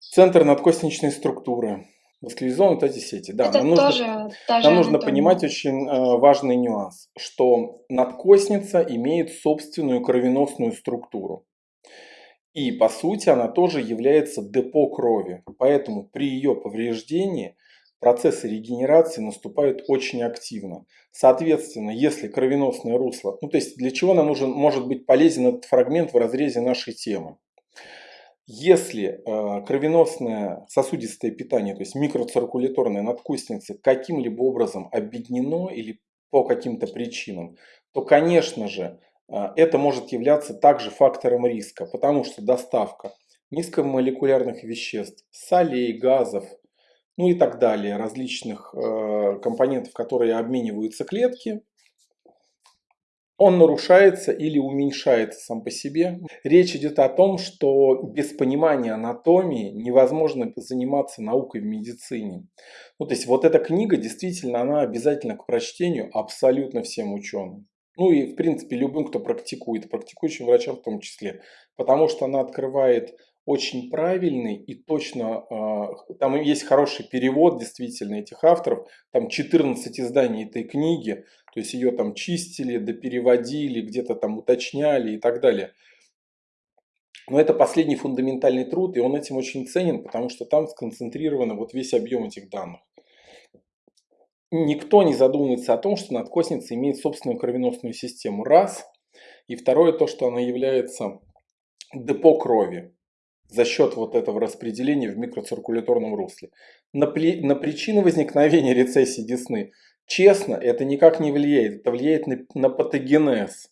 Центр надкостничной структуры. Васкализованы вот эти сети. Да, Это нам нужно, тоже нам нужно понимать очень э, важный нюанс, что надкостница имеет собственную кровеносную структуру. И по сути она тоже является депо крови. Поэтому при ее повреждении процессы регенерации наступают очень активно. Соответственно, если кровеносное русло, ну то есть для чего нам нужен, может быть полезен этот фрагмент в разрезе нашей темы? Если э, кровеносное сосудистое питание, то есть микроциркуляторная надкостница каким-либо образом объединено или по каким-то причинам, то, конечно же, э, это может являться также фактором риска, потому что доставка низкомолекулярных веществ, солей, газов, ну и так далее, различных э, компонентов, которые обмениваются клетки, он нарушается или уменьшается сам по себе. Речь идет о том, что без понимания анатомии невозможно заниматься наукой в медицине. Ну, то есть вот эта книга действительно, она обязательна к прочтению абсолютно всем ученым. Ну и, в принципе, любым, кто практикует, практикующим врачам в том числе. Потому что она открывает очень правильный и точно, э, там есть хороший перевод действительно этих авторов, там 14 изданий этой книги, то есть ее там чистили, допереводили, где-то там уточняли и так далее. Но это последний фундаментальный труд, и он этим очень ценен, потому что там сконцентрирован вот весь объем этих данных. Никто не задумывается о том, что надкосница имеет собственную кровеносную систему. Раз. И второе, то, что она является депо крови за счет вот этого распределения в микроциркуляторном русле. На, при, на причины возникновения рецессии десны, честно, это никак не влияет. Это влияет на, на патогенез.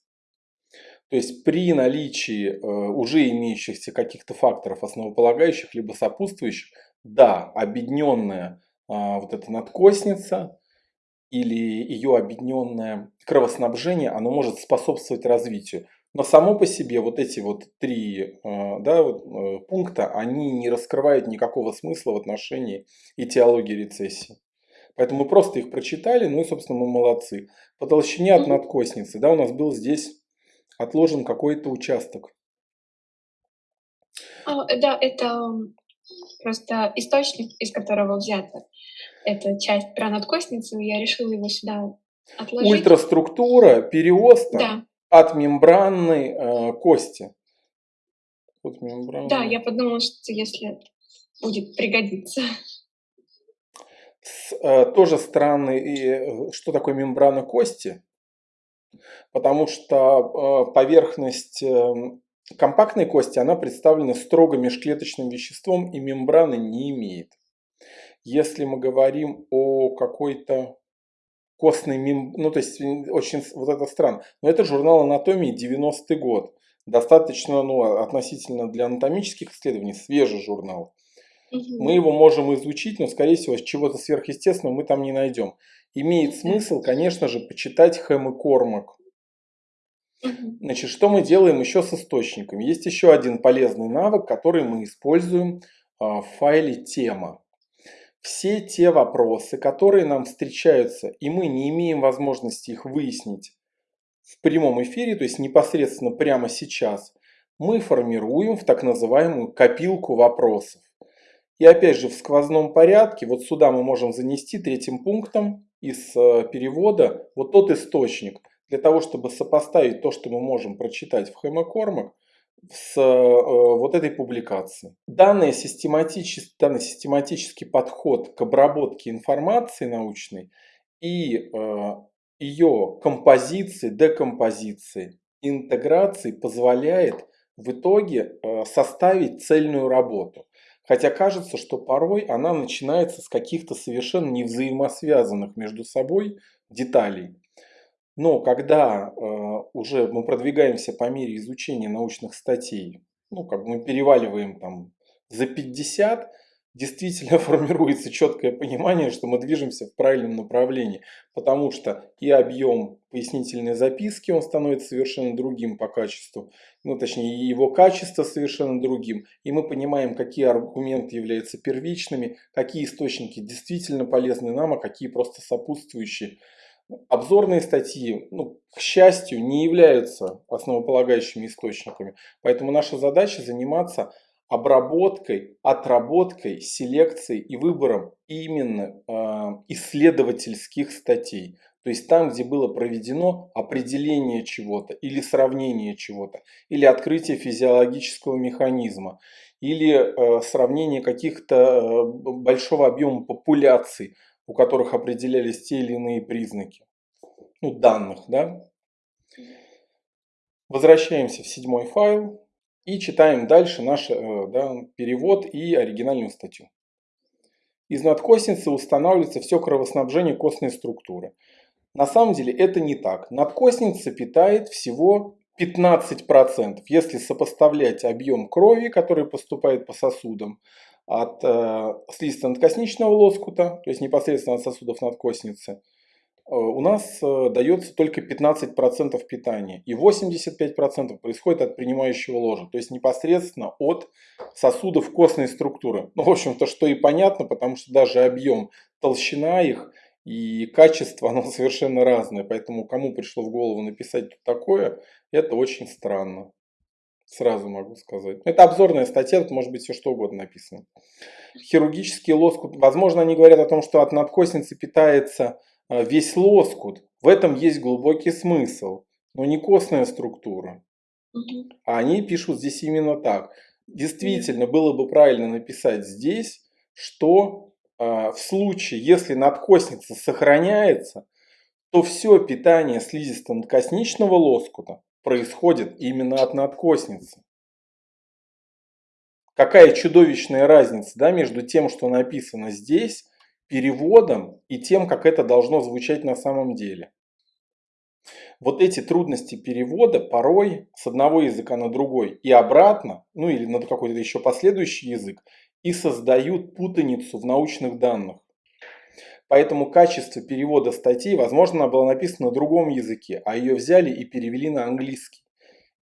То есть при наличии э, уже имеющихся каких-то факторов основополагающих, либо сопутствующих, да, объединенная э, вот эта надкосница или ее объединенное кровоснабжение, оно может способствовать развитию. Но само по себе вот эти вот три э, да, вот, э, пункта, они не раскрывают никакого смысла в отношении этиологии рецессии. Поэтому мы просто их прочитали, ну и, собственно, мы молодцы. По толщине от надкосницы, да, у нас был здесь отложен какой-то участок. А, да, это просто источник, из которого взята эта часть про надкостницу. Я решила его сюда отложить. Ультраструктура, переосток. Да от мембранной э, кости. От мембранной. Да, я подумала, что если будет пригодиться. С, э, тоже странный, и, э, что такое мембрана кости, потому что э, поверхность э, компактной кости, она представлена строго межклеточным веществом и мембраны не имеет. Если мы говорим о какой-то костный мем... Ну, то есть, очень вот это странно. Но это журнал анатомии 90-й год. Достаточно, ну, относительно для анатомических исследований, свежий журнал. Мы его можем изучить, но, скорее всего, чего-то сверхъестественного мы там не найдем. Имеет смысл, конечно же, почитать Хэм и Кормак. Значит, что мы делаем еще с источниками? Есть еще один полезный навык, который мы используем а, в файле тема все те вопросы, которые нам встречаются, и мы не имеем возможности их выяснить в прямом эфире, то есть непосредственно прямо сейчас, мы формируем в так называемую копилку вопросов. И опять же в сквозном порядке, вот сюда мы можем занести третьим пунктом из э, перевода вот тот источник, для того, чтобы сопоставить то, что мы можем прочитать в Хэмокормак, с э, вот этой публикации. Данный систематический, данный систематический подход к обработке информации научной и э, ее композиции, декомпозиции, интеграции позволяет в итоге э, составить цельную работу. Хотя кажется, что порой она начинается с каких-то совершенно невзаимосвязанных между собой деталей. Но когда э, уже мы продвигаемся по мере изучения научных статей, ну, как мы переваливаем там за 50, действительно формируется четкое понимание, что мы движемся в правильном направлении, потому что и объем пояснительной записки, он становится совершенно другим по качеству, ну точнее его качество совершенно другим, и мы понимаем, какие аргументы являются первичными, какие источники действительно полезны нам, а какие просто сопутствующие. Обзорные статьи, ну, к счастью, не являются основополагающими источниками. Поэтому наша задача заниматься обработкой, отработкой, селекцией и выбором именно э, исследовательских статей. То есть там, где было проведено определение чего-то или сравнение чего-то, или открытие физиологического механизма, или э, сравнение каких-то э, большого объема популяций, у которых определялись те или иные признаки, ну, данных, да. Возвращаемся в седьмой файл. И читаем дальше наш э, да, перевод и оригинальную статью. Из надкосницы устанавливается все кровоснабжение костной структуры. На самом деле это не так. Надкосница питает всего 15%, если сопоставлять объем крови, который поступает по сосудам от э, слизисто-надкосничного лоскута, то есть непосредственно от сосудов надкосницы, Э, у нас э, дается только 15% питания. И 85% происходит от принимающего ложа. То есть непосредственно от сосудов костной структуры. Ну, в общем-то, что и понятно, потому что даже объем, толщина их и качество, оно совершенно разное. Поэтому кому пришло в голову написать такое, это очень странно. Сразу могу сказать. Это обзорная статья, тут может быть все что угодно написано. Хирургический лоскут. Возможно, они говорят о том, что от надкосницы питается а, весь лоскут. В этом есть глубокий смысл, но не костная структура. А они пишут здесь именно так. Действительно, было бы правильно написать здесь, что э, в случае, если надкосница сохраняется, то все питание слизисто-надкосничного лоскута происходит именно от надкосницы. Какая чудовищная разница да, между тем, что написано здесь, переводом и тем, как это должно звучать на самом деле. Вот эти трудности перевода порой с одного языка на другой и обратно, ну или на какой-то еще последующий язык, и создают путаницу в научных данных. Поэтому качество перевода статьи, возможно, она была написана на другом языке, а ее взяли и перевели на английский.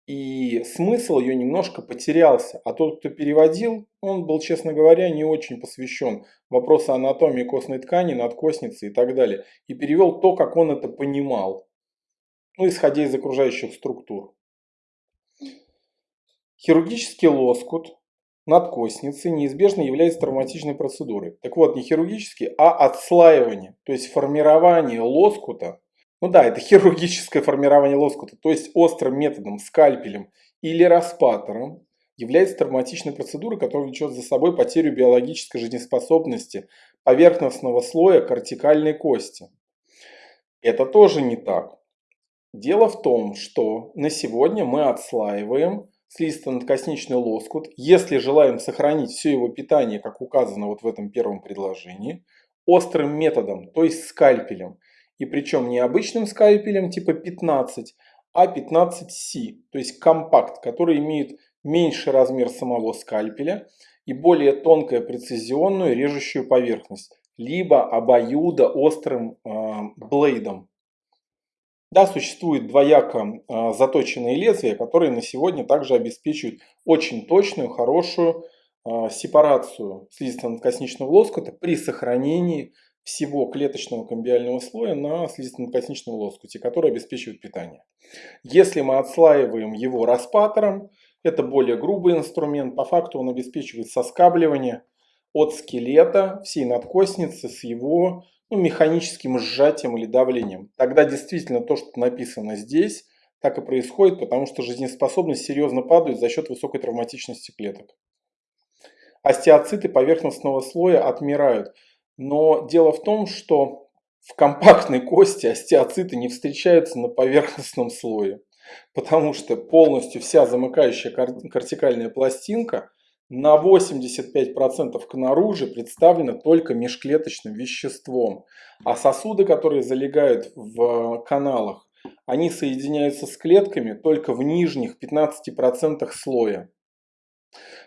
И смысл ее немножко потерялся. А тот, кто переводил, он был, честно говоря, не очень посвящен вопросу анатомии костной ткани, надкосницы и так далее. И перевел то, как он это понимал. Ну, исходя из окружающих структур. Хирургический лоскут надкосницы неизбежно является травматичной процедурой. Так вот, не хирургический, а отслаивание, то есть формирование лоскута ну да, это хирургическое формирование лоскута, то есть острым методом, скальпелем или распатором является травматичной процедурой, которая влечет за собой потерю биологической жизнеспособности поверхностного слоя кортикальной кости. Это тоже не так. Дело в том, что на сегодня мы отслаиваем слизисто-надкосничный лоскут, если желаем сохранить все его питание, как указано вот в этом первом предложении, острым методом, то есть скальпелем – и причем не обычным скальпелем типа 15, а 15C, то есть компакт, который имеет меньший размер самого скальпеля и более тонкую прецизионную режущую поверхность, либо обоюдо острым э, блейдом. Да, существует двояко э, заточенные лезвия, которые на сегодня также обеспечивают очень точную, хорошую э, сепарацию слизисто-надкосничного лоскута при сохранении всего клеточного камбиального слоя на слизисто-надкосничном лоскуте, который обеспечивает питание. Если мы отслаиваем его распатором, это более грубый инструмент, по факту он обеспечивает соскабливание от скелета всей надкосницы с его ну, механическим сжатием или давлением. Тогда действительно то, что написано здесь, так и происходит, потому что жизнеспособность серьезно падает за счет высокой травматичности клеток. Остеоциты поверхностного слоя отмирают. Но дело в том, что в компактной кости остеоциты не встречаются на поверхностном слое, потому что полностью вся замыкающая кортикальная пластинка на 85% к наружу представлена только межклеточным веществом, а сосуды, которые залегают в каналах, они соединяются с клетками только в нижних 15% слоя.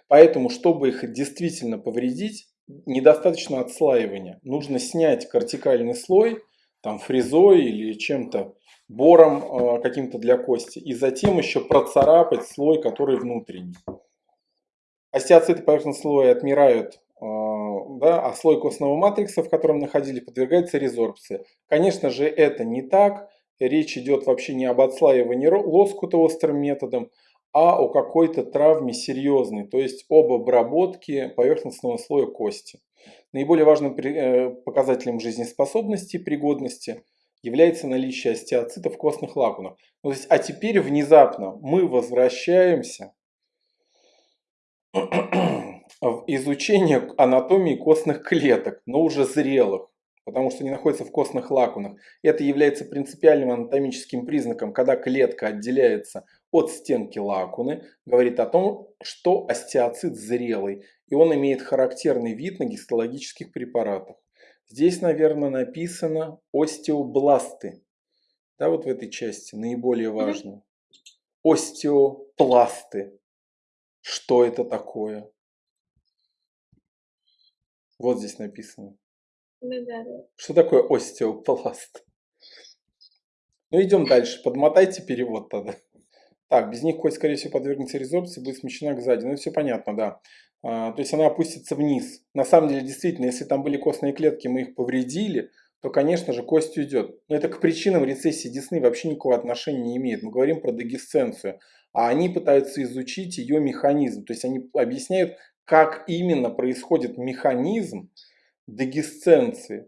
Поэтому, чтобы их действительно повредить, недостаточно отслаивания. Нужно снять кортикальный слой, там фрезой или чем-то, бором э, каким-то для кости, и затем еще процарапать слой, который внутренний. Остеоциты поверхностного слоя отмирают, э, да, а слой костного матрикса, в котором находились, подвергается резорбции. Конечно же, это не так. Речь идет вообще не об отслаивании лоскута острым методом, а о какой-то травме серьезной, то есть об обработке поверхностного слоя кости. Наиболее важным э, показателем жизнеспособности и пригодности является наличие остеоцитов в костных лакунах. Ну, то а теперь внезапно мы возвращаемся в изучение анатомии костных клеток, но уже зрелых, потому что они находятся в костных лакунах. Это является принципиальным анатомическим признаком, когда клетка отделяется от стенки лакуны, говорит о том, что остеоцит зрелый, и он имеет характерный вид на гистологических препаратах. Здесь, наверное, написано остеобласты. Да, вот в этой части наиболее важно. Остеопласты. Что это такое? Вот здесь написано. Ну да, да. Что такое остеопласт? Ну идем дальше. Подмотайте перевод тогда. Так, без них кость, скорее всего, подвергнется резорбции, будет смещена к сзади. Ну, все понятно, да. А, то есть она опустится вниз. На самом деле, действительно, если там были костные клетки, мы их повредили, то, конечно же, кость уйдет. Но это к причинам рецессии десны вообще никакого отношения не имеет. Мы говорим про дегесценцию. А они пытаются изучить ее механизм. То есть они объясняют, как именно происходит механизм дегесценции.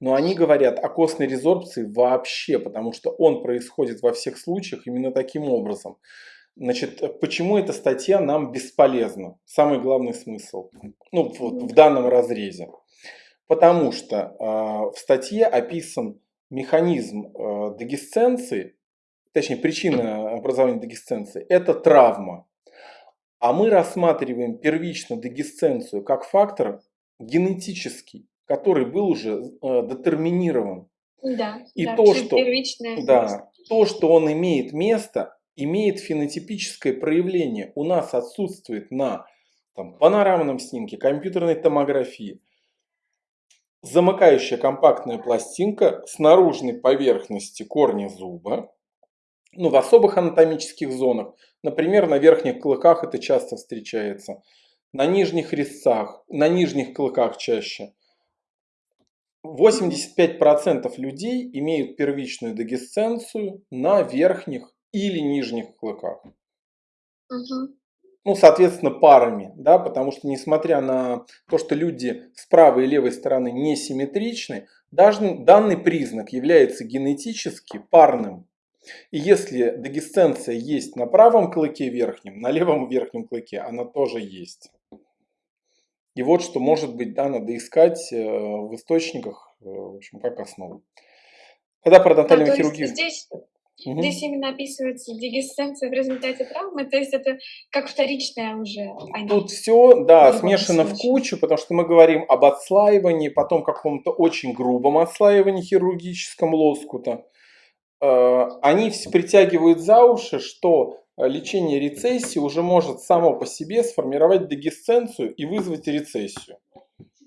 Но они говорят о костной резорбции вообще, потому что он происходит во всех случаях именно таким образом. Значит, почему эта статья нам бесполезна? Самый главный смысл ну, вот в данном разрезе. Потому что э, в статье описан механизм э, дегесценции, точнее причина образования дегесценции, это травма. А мы рассматриваем первично дегесценцию как фактор генетический который был уже э, детерминирован. Да, и да, то, что, да, то, что он имеет место, имеет фенотипическое проявление. У нас отсутствует на там, панорамном снимке, компьютерной томографии замыкающая компактная пластинка с наружной поверхности корня зуба, ну, в особых анатомических зонах, например, на верхних клыках это часто встречается, на нижних резцах, на нижних клыках чаще – 85% людей имеют первичную дегесценцию на верхних или нижних клыках. Угу. Ну, соответственно, парами, да, потому что несмотря на то, что люди с правой и левой стороны несимметричны, даже данный признак является генетически парным. И если дегесценция есть на правом клыке верхнем, на левом верхнем клыке она тоже есть. И вот что, может быть, да, надо искать э, в источниках, э, в общем, как основу. Когда про дентальную да, хирургию... Здесь, угу. здесь именно описывается дегесценция в результате травмы, то есть это как вторичная уже. А Тут все, да, смешано в кучу, потому что мы говорим об отслаивании, потом каком-то очень грубом отслаивании хирургическом лоскута. Э, они все притягивают за уши, что Э, лечение рецессии уже может само по себе сформировать дегесценцию и вызвать рецессию.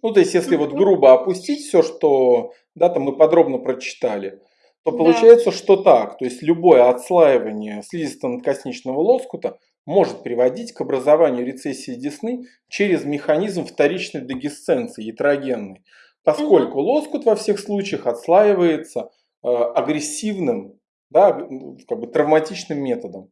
Ну, то есть, если вот грубо опустить все, что да, там мы подробно прочитали, то получается, да. что так. То есть, любое отслаивание слизисто-надкосничного лоскута может приводить к образованию рецессии десны через механизм вторичной дегесценции, ятрогенной. Поскольку угу. лоскут во всех случаях отслаивается агрессивным, да, как бы травматичным методом.